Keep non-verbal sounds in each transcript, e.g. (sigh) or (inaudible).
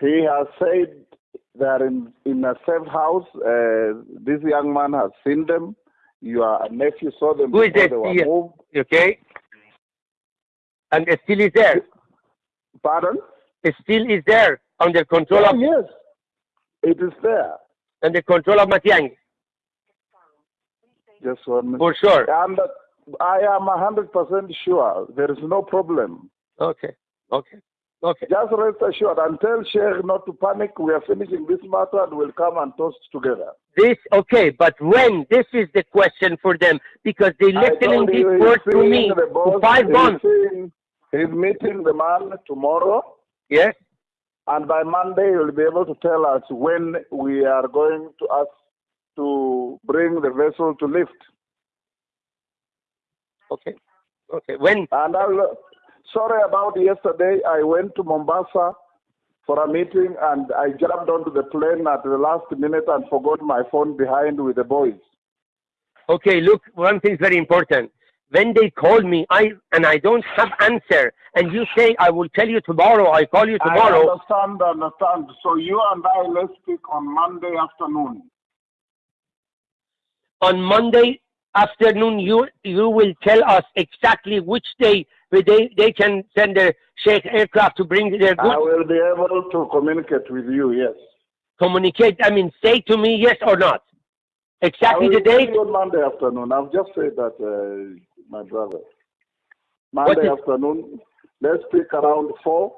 He has said that in, in a safe house. Uh, this young man has seen them. Your nephew saw them Who is before they were moved. Okay? And it still is there. Pardon? It still is there under control of yes, it is there. under control of Matiang, Just one minute. for sure. And I am hundred percent sure there is no problem. Okay. Okay. Okay. Just rest assured and tell Sheikh not to panic. We are finishing this matter and we'll come and toast together. This okay, but when? This is the question for them because they I listening this you word to me for five he's months. seeing- He's meeting the man tomorrow, Yes. and by Monday he'll be able to tell us when we are going to ask to bring the vessel to lift. Okay. Okay. When? And I'll, sorry about yesterday. I went to Mombasa for a meeting, and I jumped onto the plane at the last minute and forgot my phone behind with the boys. Okay. Look, one thing is very important. When they call me, I and I don't have answer, and you say I will tell you tomorrow. I call you I tomorrow. understand, understand. So you and I let's speak on Monday afternoon. on Monday afternoon, you you will tell us exactly which day they, they can send their Sheikh aircraft to bring their goods? I will be able to communicate with you. Yes. Communicate. I mean, say to me yes or not. Exactly the date. on Monday afternoon. I've just said that, uh, my brother. Monday afternoon. Let's speak around four.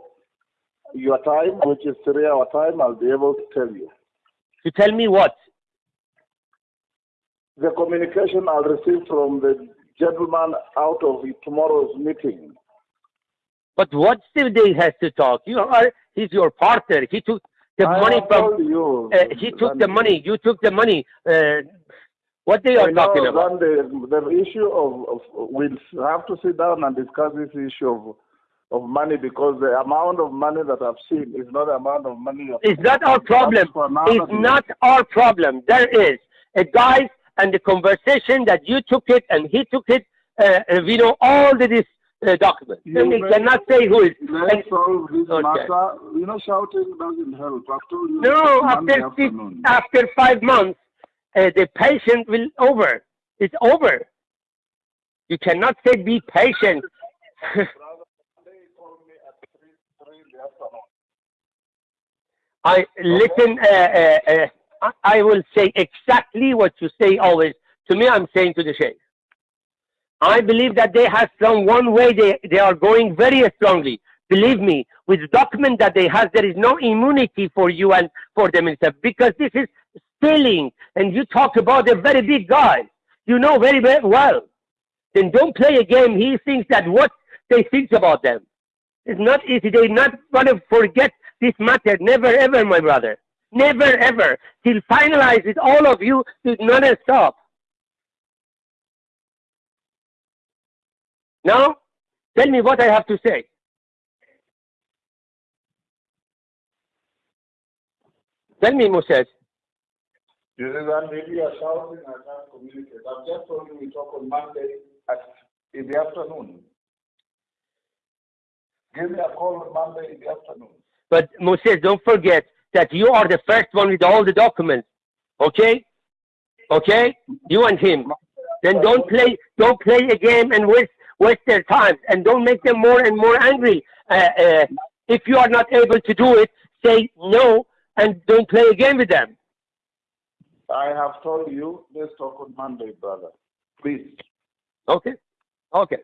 Your time, which is three hour time, I'll be able to tell you. To tell me what? The communication I'll receive from the gentleman out of tomorrow's meeting. But what still they has to talk? You are he's your partner. He took the I money from. you. Uh, he took the money. You took the money. Uh, what they I are know, talking about? Randy, the issue of, of we'll have to sit down and discuss this issue of of money because the amount of money that I've seen is not the amount of money. It's not our problem. It's not our problem. There is a guy and the conversation that you took it and he took it. Uh, uh, we know all the this uh, documents. You And we cannot say who is. Let's solve this Okay. matter. You know, shouting doesn't help. I've you. no, after six, after five months, uh, the patient will over. It's over. You cannot say be patient. (laughs) I listen. Uh, uh, uh, I- will say exactly what you say always. To me, I'm saying to the sheikh. I believe that they have some one way they, they are going very strongly. Believe me, with the document that they have, there is no immunity for you and for the minister because this is stealing. And you talk about a very big guy. You know very, very well. Then don't play a game. He thinks that what they think about them. It's not easy. They're not going to forget this matter. Never ever, my brother. Never ever. Till finalize it, all of you to not stop. Now, tell me what I have to say. Tell me, Moses. You see that maybe you're shouting, I can't communicate. I've just told you we talk on Monday at, in the afternoon. Give me a call on Monday in the afternoon. But Moses, don't forget that you are the first one with all the documents. Okay? Okay? You and him. Then don't play don't play a game and waste waste their time and don't make them more and more angry. Uh, uh, if you are not able to do it, say no and don't play a game with them. I have told you, let's talk on Monday, brother. Please. Okay? Okay.